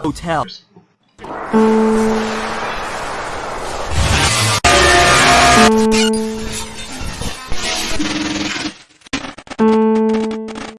Hotel.